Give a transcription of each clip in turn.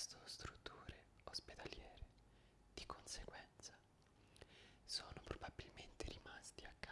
presto strutture ospedaliere, di conseguenza sono probabilmente rimasti a casa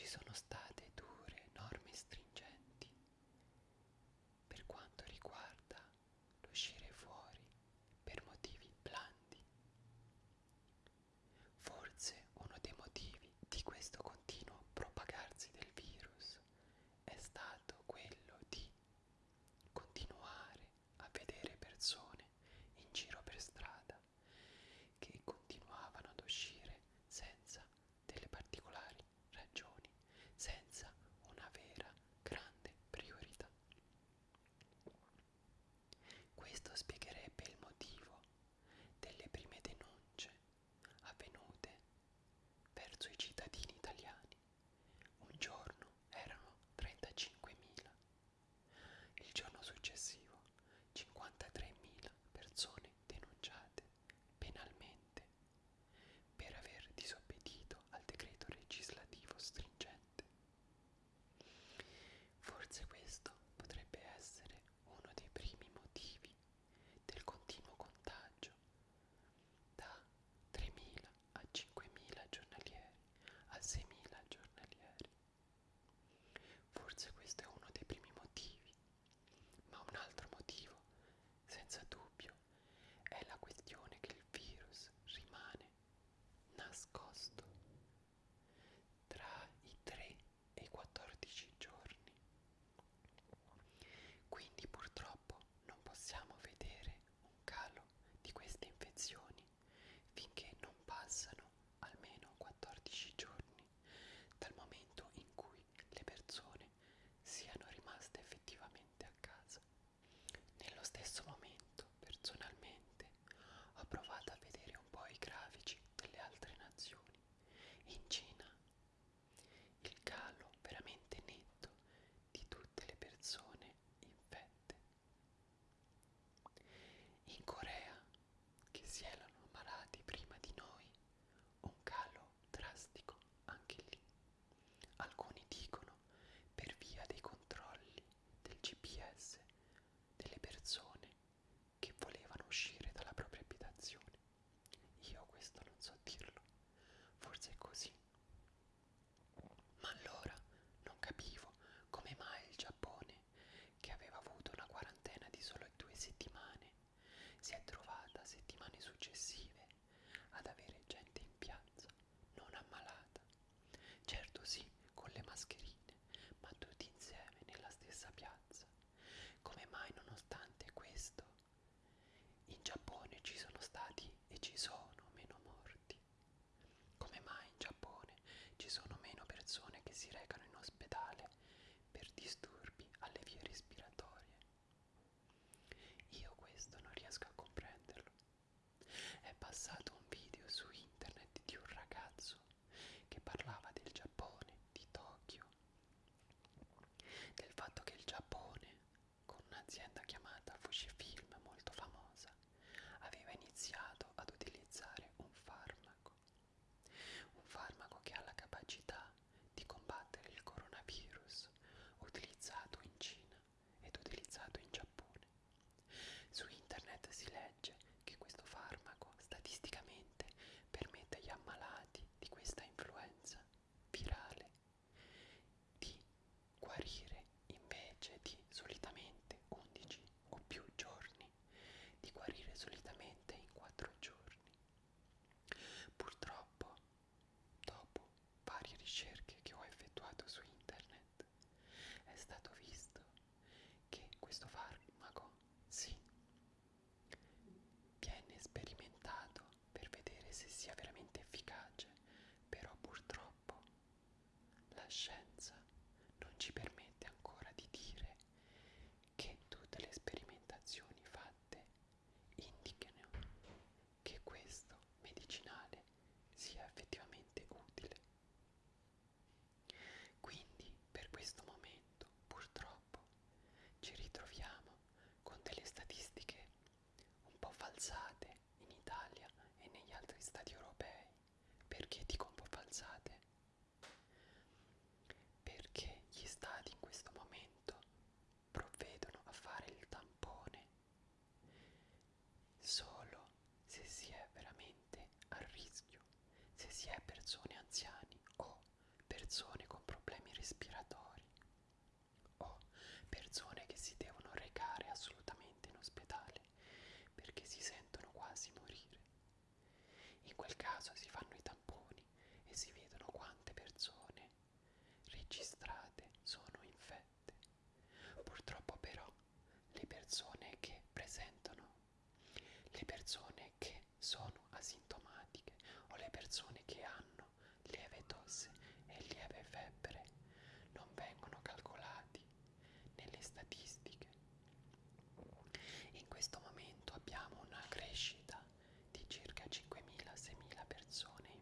ci sono stati. ça caso si fanno i tamponi e si vedono quante persone registrate sono infette. Purtroppo però le persone che presentano, le persone che sono asintomatiche o le persone che hanno lieve tosse e lieve febbre non vengono calcolati nelle statistiche. In questo momento abbiamo una crescita Sony.